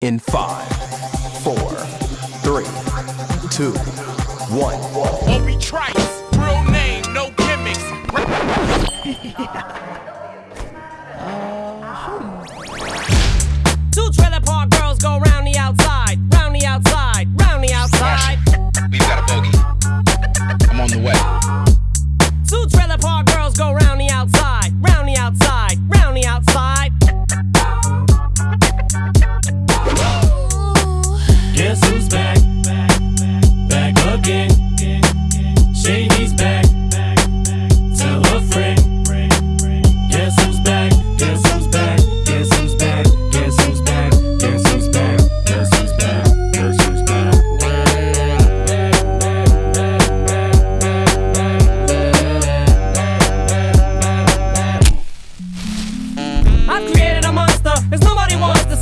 in five, four, three, two, one. Obie Trice, real name, no gimmicks.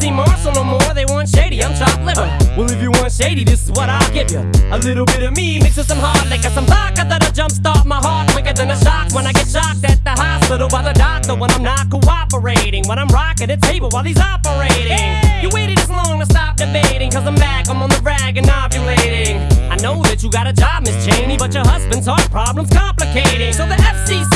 see Marshall no more. They want shady, I'm chopped liver. Well, if you want shady, this is what I'll give you. A little bit of me mixed with some hard liquor, some vodka that'll jumpstart my heart quicker than a shock when I get shocked at the hospital by the doctor when I'm not cooperating. When I'm rocking the table while he's operating. You waited this long to stop debating, cause I'm back, I'm on the rag and ovulating. I know that you got a job, Miss Cheney, but your husband's heart problem's complicating. So the FCC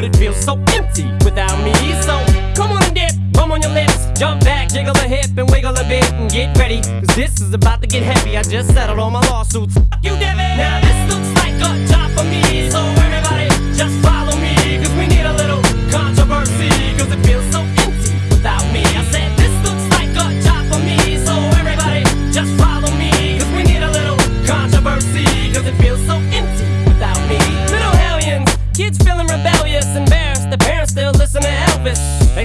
but it feels so empty without me. So come on and dip, bum on your lips, jump back, jiggle a hip, and wiggle a bit, and get ready. Cause this is about to get heavy. I just settled all my lawsuits. You, Debbie. Now this looks like a job for me, so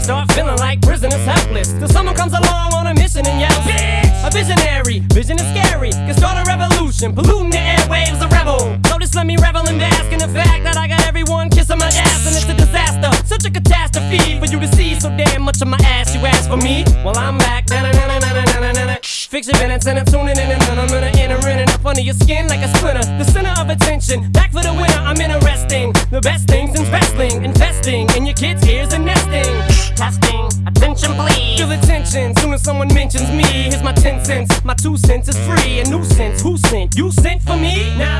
start feeling like prisoners helpless. Till someone comes along on a mission and yells, Bitch! A visionary, vision is scary. Can start a revolution, polluting the airwaves, a rebel. So just let me revel and bask in the fact that I got everyone kissing my ass, and it's a disaster. Such a catastrophe for you to see so damn much of my ass. You ask for me? Well, I'm back. Na-na-na-na-na-na-na-na. Fix your minutes and I'm tuning in and I'm gonna enter in and up under your skin like a splinter. The center of attention, back for the winner. I'm interesting. The best things in wrestling, investing in your kids' ears tension soon as someone mentions me. Here's my 10 cents. My two cents is free. A nuisance. Who sent? You sent for me? Now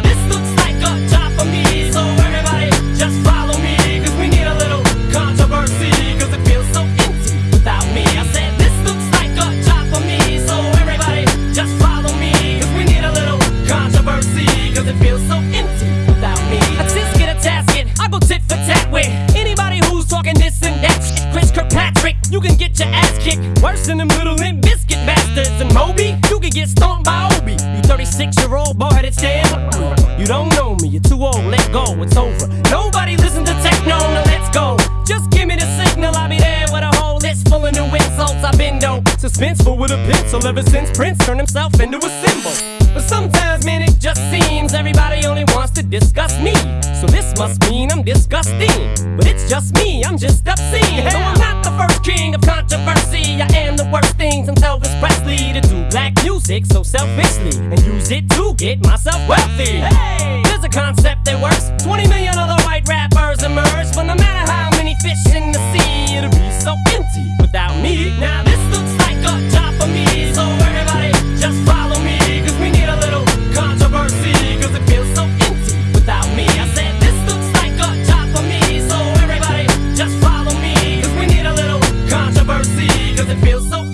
suspenseful with a pencil ever since Prince turned himself into a symbol. But sometimes, man, it just seems everybody only wants to discuss me. So this must mean I'm disgusting. But it's just me, I'm just obscene. No, I'm not the first king of controversy. I am the worst thing since Elvis Presley to do black music so selfishly and use it to get myself wealthy. Hey, there's a concept that works. 20 million feels so